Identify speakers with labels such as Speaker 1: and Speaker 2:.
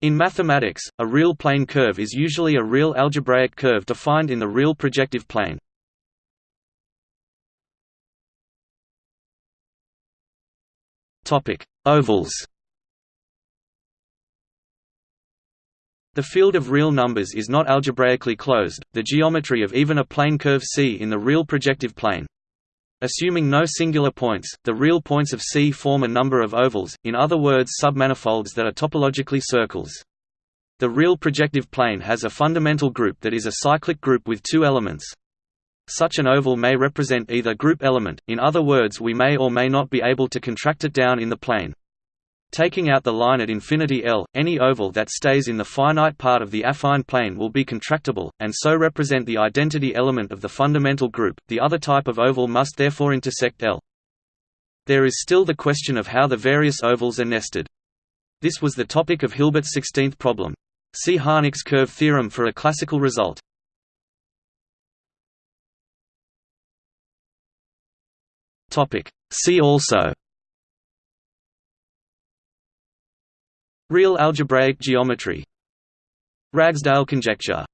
Speaker 1: In mathematics, a real plane curve is usually a real algebraic curve defined in the real projective plane. Topic: Ovals. The field of real numbers is not algebraically closed, the geometry of even a plane curve C in the real projective plane. Assuming no singular points, the real points of C form a number of ovals, in other words submanifolds that are topologically circles. The real projective plane has a fundamental group that is a cyclic group with two elements. Such an oval may represent either group element, in other words we may or may not be able to contract it down in the plane. Taking out the line at infinity L, any oval that stays in the finite part of the affine plane will be contractible, and so represent the identity element of the fundamental group. The other type of oval must therefore intersect L. There is still the question of how the various ovals are nested. This was the topic of Hilbert's 16th problem. See Harnack's curve theorem for a classical result. See also Real algebraic geometry. Ragsdale conjecture